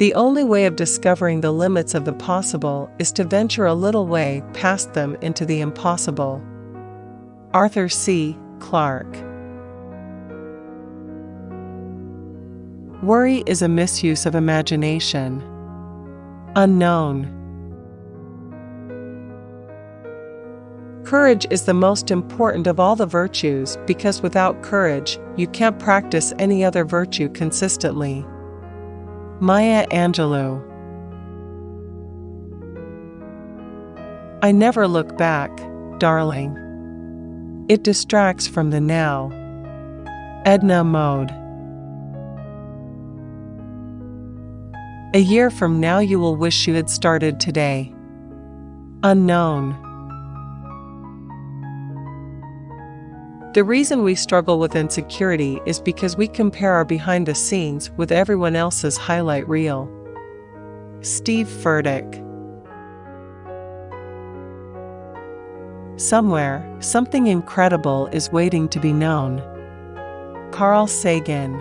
The only way of discovering the limits of the possible is to venture a little way past them into the impossible. Arthur C. Clarke Worry is a misuse of imagination. Unknown. Courage is the most important of all the virtues because without courage, you can't practice any other virtue consistently. Maya Angelou I never look back, darling. It distracts from the now. Edna Mode A year from now, you will wish you had started today. Unknown. The reason we struggle with insecurity is because we compare our behind the scenes with everyone else's highlight reel. Steve Furtick. Somewhere, something incredible is waiting to be known. Carl Sagan.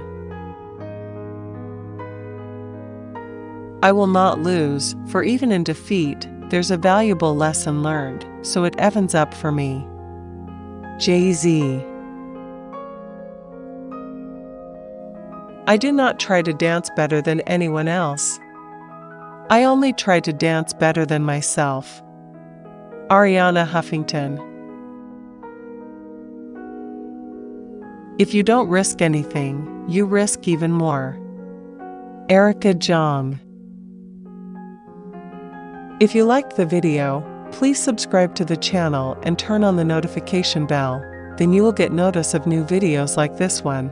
I will not lose, for even in defeat, there's a valuable lesson learned, so it evens up for me. Jay Z. I do not try to dance better than anyone else. I only try to dance better than myself. Arianna Huffington. If you don't risk anything, you risk even more. Erica Jong. If you liked the video, please subscribe to the channel and turn on the notification bell, then you will get notice of new videos like this one.